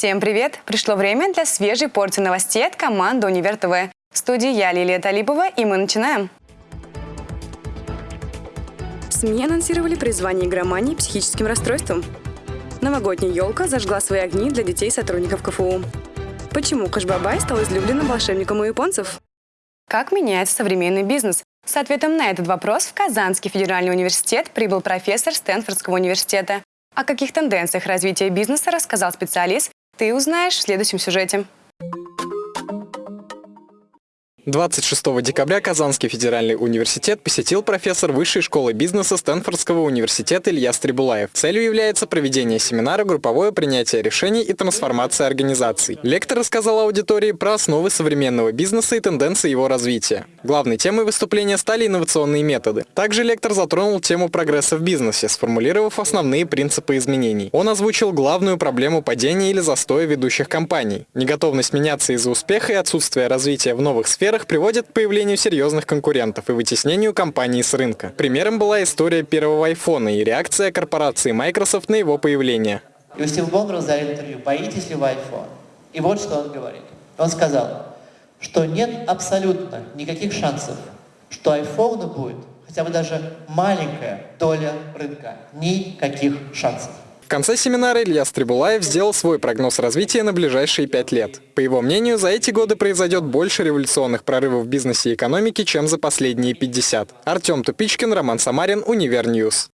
Всем привет! Пришло время для свежей порции новостей от команды «Универ ТВ». В студии я, Лилия Талипова, и мы начинаем. СМИ анонсировали призвание игромании психическим расстройством. Новогодняя елка зажгла свои огни для детей сотрудников КФУ. Почему Кашбабай стал излюбленным волшебником у японцев? Как меняется современный бизнес? С ответом на этот вопрос в Казанский федеральный университет прибыл профессор Стэнфордского университета. О каких тенденциях развития бизнеса рассказал специалист, ты узнаешь в следующем сюжете. 26 декабря Казанский федеральный университет посетил профессор Высшей школы бизнеса Стэнфордского университета Илья Стрибулаев. Целью является проведение семинара «Групповое принятие решений и трансформация организаций». Лектор рассказал аудитории про основы современного бизнеса и тенденции его развития. Главной темой выступления стали инновационные методы. Также лектор затронул тему прогресса в бизнесе, сформулировав основные принципы изменений. Он озвучил главную проблему падения или застоя ведущих компаний – неготовность меняться из-за успеха и отсутствия развития в новых сферах которых приводит к появлению серьезных конкурентов и вытеснению компаний с рынка. Примером была история первого айфона и реакция корпорации Microsoft на его появление. И у Стива Болмера задали интервью, боитесь ли вы iPhone? И вот что он говорит. Он сказал, что нет абсолютно никаких шансов, что iPhone будет хотя бы даже маленькая доля рынка. Никаких шансов конце семинара Илья Стребулаев сделал свой прогноз развития на ближайшие пять лет. По его мнению, за эти годы произойдет больше революционных прорывов в бизнесе и экономике, чем за последние 50. Артем Тупичкин, Роман Самарин, Univer News.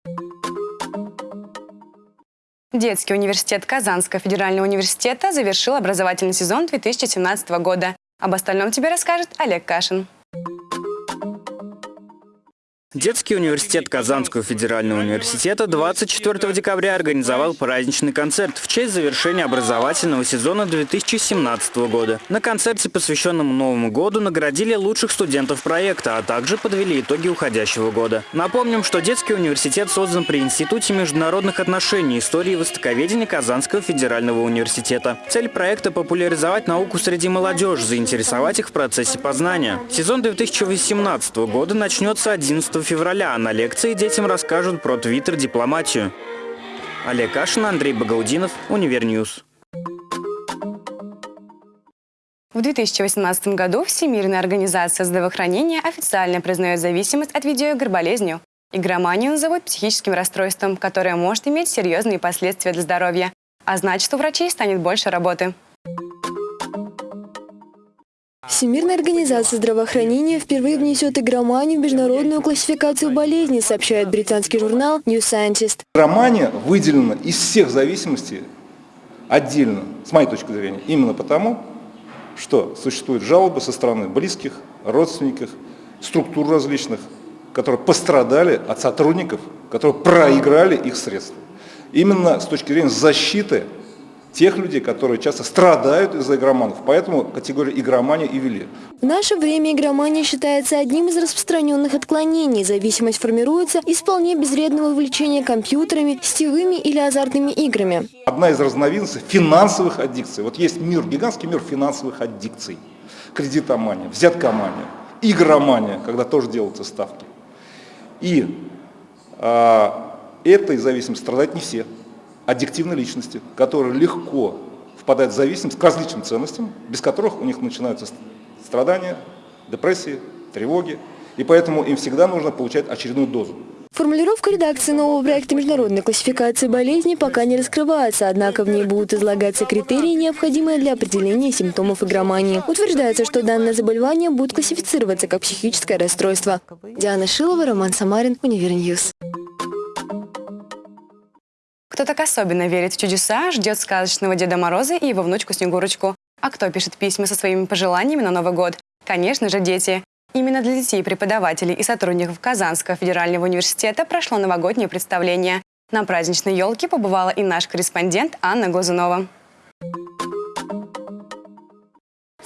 Детский университет Казанского федерального университета завершил образовательный сезон 2017 года. Об остальном тебе расскажет Олег Кашин. Детский университет Казанского федерального университета 24 декабря организовал праздничный концерт в честь завершения образовательного сезона 2017 года. На концерте, посвященном Новому году, наградили лучших студентов проекта, а также подвели итоги уходящего года. Напомним, что детский университет создан при Институте международных отношений истории и востоковедения Казанского федерального университета. Цель проекта – популяризовать науку среди молодежи, заинтересовать их в процессе познания. Сезон 2018 года начнется 11 февраля, а на лекции детям расскажут про твиттер-дипломатию. Олег Кашин, Андрей Багаудинов, Univer News. В 2018 году Всемирная организация здравоохранения официально признает зависимость от видеоигр болезнью. Игроманию назовут психическим расстройством, которое может иметь серьезные последствия для здоровья. А значит, у врачей станет больше работы. Всемирная организация здравоохранения впервые внесет игроманию в международную классификацию болезней, сообщает британский журнал New Scientist. Игромания выделена из всех зависимостей отдельно, с моей точки зрения, именно потому, что существуют жалобы со стороны близких, родственников, структур различных, которые пострадали от сотрудников, которые проиграли их средства. Именно с точки зрения защиты тех людей, которые часто страдают из-за игроманов. Поэтому категорию игромания и ввели. В наше время игромания считается одним из распространенных отклонений. Зависимость формируется из вполне безвредного увлечения компьютерами, сетевыми или азартными играми. Одна из разновидностей финансовых аддикций. Вот есть мир, гигантский мир финансовых аддикций. Кредитомания, взяткомания, игромания, когда тоже делаются ставки. И э, этой зависимостью страдают не все аддиктивные личности, которые легко впадают в зависимость к различным ценностям, без которых у них начинаются страдания, депрессии, тревоги, и поэтому им всегда нужно получать очередную дозу. Формулировка редакции нового проекта международной классификации болезней пока не раскрывается, однако в ней будут излагаться критерии, необходимые для определения симптомов игромании. Утверждается, что данное заболевание будет классифицироваться как психическое расстройство. Диана Шилова, Роман Самарин, Univer News. Кто так особенно верит в чудеса, ждет сказочного Деда Мороза и его внучку Снегурочку. А кто пишет письма со своими пожеланиями на Новый год? Конечно же, дети. Именно для детей, преподавателей и сотрудников Казанского федерального университета прошло новогоднее представление. На праздничной елке побывала и наш корреспондент Анна Глазунова.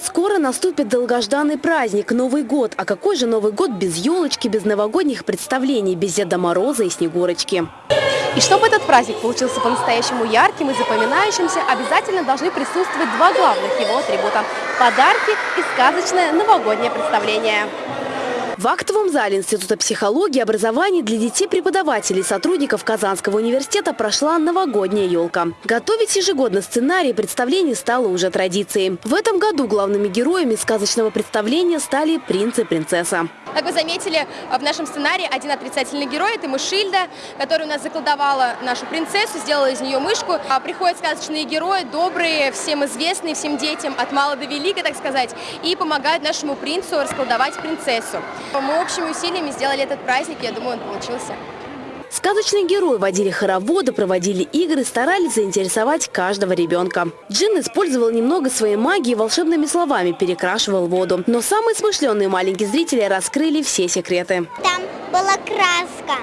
Скоро наступит долгожданный праздник – Новый год. А какой же Новый год без елочки, без новогодних представлений, без Деда Мороза и Снегурочки? И чтобы этот праздник получился по-настоящему ярким и запоминающимся, обязательно должны присутствовать два главных его атрибута – подарки и сказочное новогоднее представление. В актовом зале Института психологии и образования для детей, преподавателей и сотрудников Казанского университета прошла новогодняя елка. Готовить ежегодно сценарий представлений стало уже традицией. В этом году главными героями сказочного представления стали принц и принцесса. Как вы заметили, в нашем сценарии один отрицательный герой – это Мышильда, которая у нас заколдовала нашу принцессу, сделала из нее мышку. А приходят сказочные герои, добрые, всем известные, всем детям, от мала до велика, так сказать, и помогают нашему принцу расколдовать принцессу. Мы общими усилиями сделали этот праздник, я думаю, он получился. Сказочные герои водили хороводы, проводили игры, старались заинтересовать каждого ребенка. Джин использовал немного своей магии и волшебными словами перекрашивал воду. Но самые смышленные маленькие зрители раскрыли все секреты. Там была краска.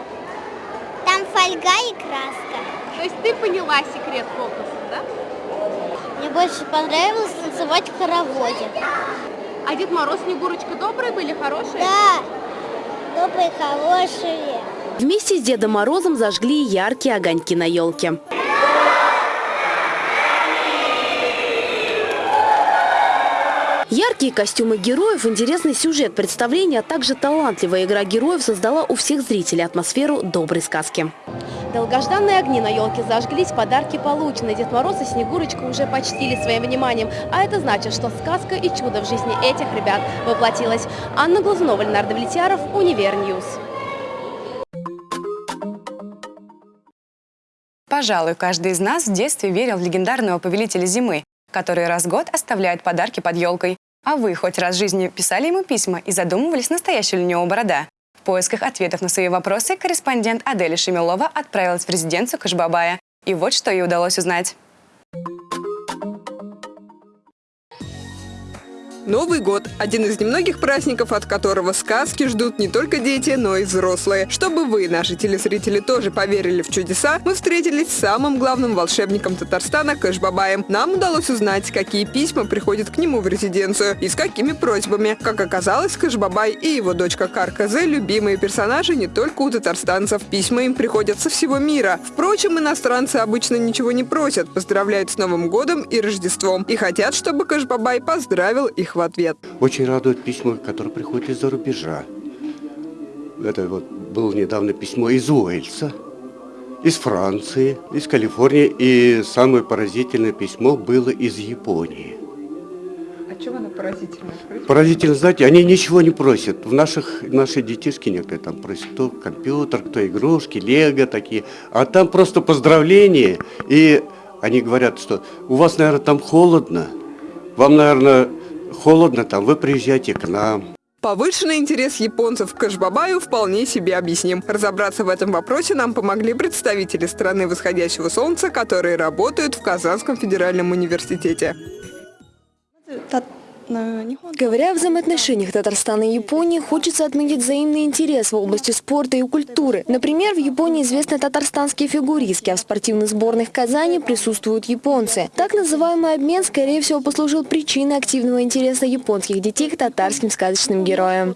Там фольга и краска. То есть ты поняла секрет фокуса, да? Мне больше понравилось танцевать в хороводе. А Дед Мороз, Снегурочка добрые были, хорошие? Да, добрые, хорошие. Вместе с Дедом Морозом зажгли яркие огоньки на елке. Яркие костюмы героев, интересный сюжет представления, а также талантливая игра героев создала у всех зрителей атмосферу доброй сказки. Долгожданные огни на елке зажглись, подарки получены. Дед Мороз и Снегурочка уже почтили своим вниманием. А это значит, что сказка и чудо в жизни этих ребят воплотилась. Анна Глазунова, Ленар Давлетьяров, Univer News. Пожалуй, каждый из нас в детстве верил в легендарного повелителя зимы, который раз в год оставляет подарки под елкой. А вы хоть раз в жизни писали ему письма и задумывались, настоящая ли у него борода? Поисках ответов на свои вопросы корреспондент Аделя Шемилова отправилась в резиденцию Кашбабая. И вот что ей удалось узнать. Новый год – один из немногих праздников, от которого сказки ждут не только дети, но и взрослые. Чтобы вы, наши телезрители, тоже поверили в чудеса, мы встретились с самым главным волшебником Татарстана Кэшбабаем. Нам удалось узнать, какие письма приходят к нему в резиденцию и с какими просьбами. Как оказалось, Кэшбабай и его дочка Карказе – любимые персонажи не только у татарстанцев. Письма им приходят со всего мира. Впрочем, иностранцы обычно ничего не просят, поздравляют с Новым годом и Рождеством и хотят, чтобы Кэшбабай поздравил их в ответ. Очень радует письма, которые приходят из-за рубежа. Это вот было недавно письмо из Уэльса, из Франции, из Калифорнии. И самое поразительное письмо было из Японии. А чего оно поразительно? Поразительно, знаете, они ничего не просят. В наших, наши детишки некоторые там просят кто компьютер, кто игрушки, лего такие. А там просто поздравления. И они говорят, что у вас, наверное, там холодно. Вам, наверное, холодно там, вы приезжайте к нам. Повышенный интерес японцев к Кашбабаю вполне себе объясним. Разобраться в этом вопросе нам помогли представители страны восходящего солнца, которые работают в Казанском федеральном университете. Говоря о взаимоотношениях Татарстана и Японии, хочется отметить взаимный интерес в области спорта и культуры. Например, в Японии известны татарстанские фигуристки, а в спортивных сборных Казани присутствуют японцы. Так называемый обмен, скорее всего, послужил причиной активного интереса японских детей к татарским сказочным героям.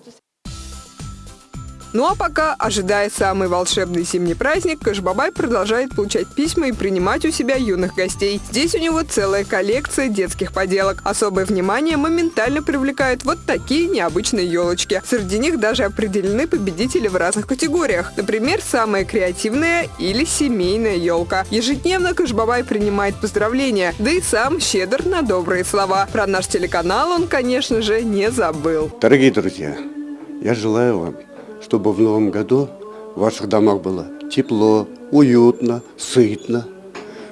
Ну а пока, ожидая самый волшебный зимний праздник, Кашбабай продолжает получать письма и принимать у себя юных гостей. Здесь у него целая коллекция детских поделок. Особое внимание моментально привлекают вот такие необычные елочки. Среди них даже определены победители в разных категориях. Например, самая креативная или семейная елка. Ежедневно Кашбабай принимает поздравления, да и сам щедр на добрые слова. Про наш телеканал он, конечно же, не забыл. Дорогие друзья, я желаю вам чтобы в новом году в ваших домах было тепло, уютно, сытно,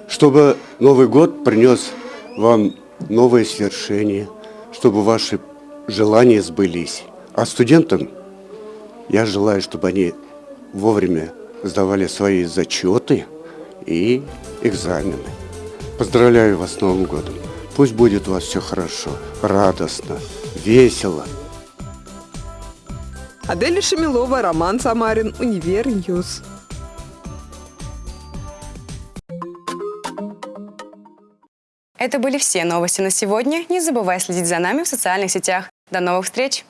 чтобы Новый год принес вам новые свершения, чтобы ваши желания сбылись. А студентам я желаю, чтобы они вовремя сдавали свои зачеты и экзамены. Поздравляю вас с Новым годом. Пусть будет у вас все хорошо, радостно, весело – Аделя Шамилова, Роман Самарин, Univer News. Это были все новости на сегодня. Не забывай следить за нами в социальных сетях. До новых встреч!